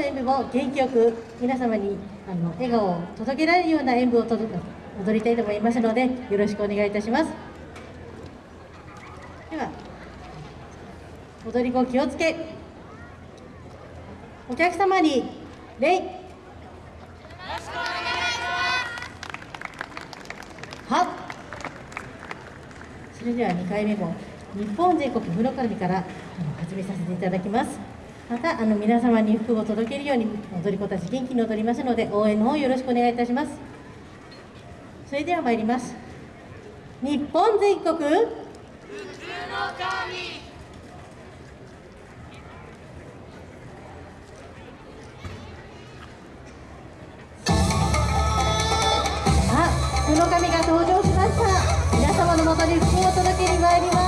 の演舞も元気よく皆様にあの笑顔を届けられるような演舞を踊りたいと思いますのでよろしくお願いいたします。では踊り子気をつけお客様に礼。はそれでは2回目も日本全国風呂絡みからあの始めさせていただきます。またあの皆様に福を届けるように踊り子たち元気に踊りますので応援の方よろしくお願いいたします。それでは参ります。日本全国。福の神。福の神が登場しました。皆様のもとに福を届けに参ります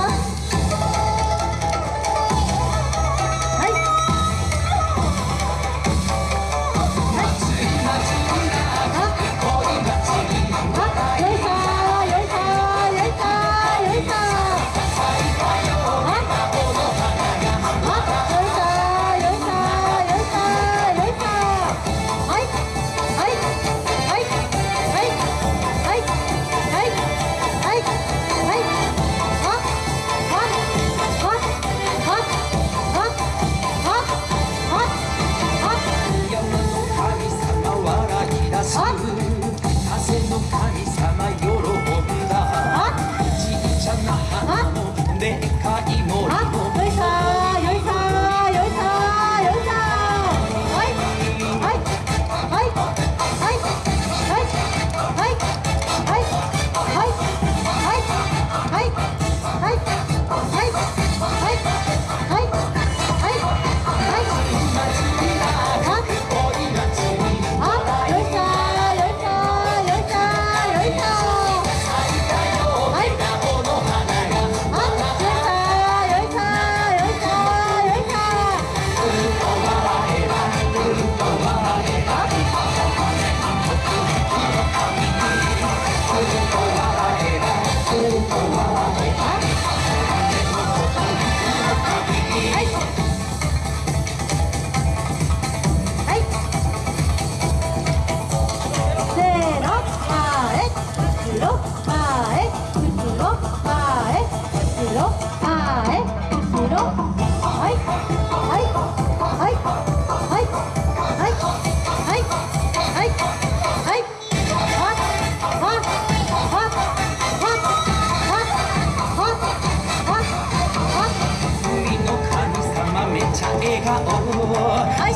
笑顔、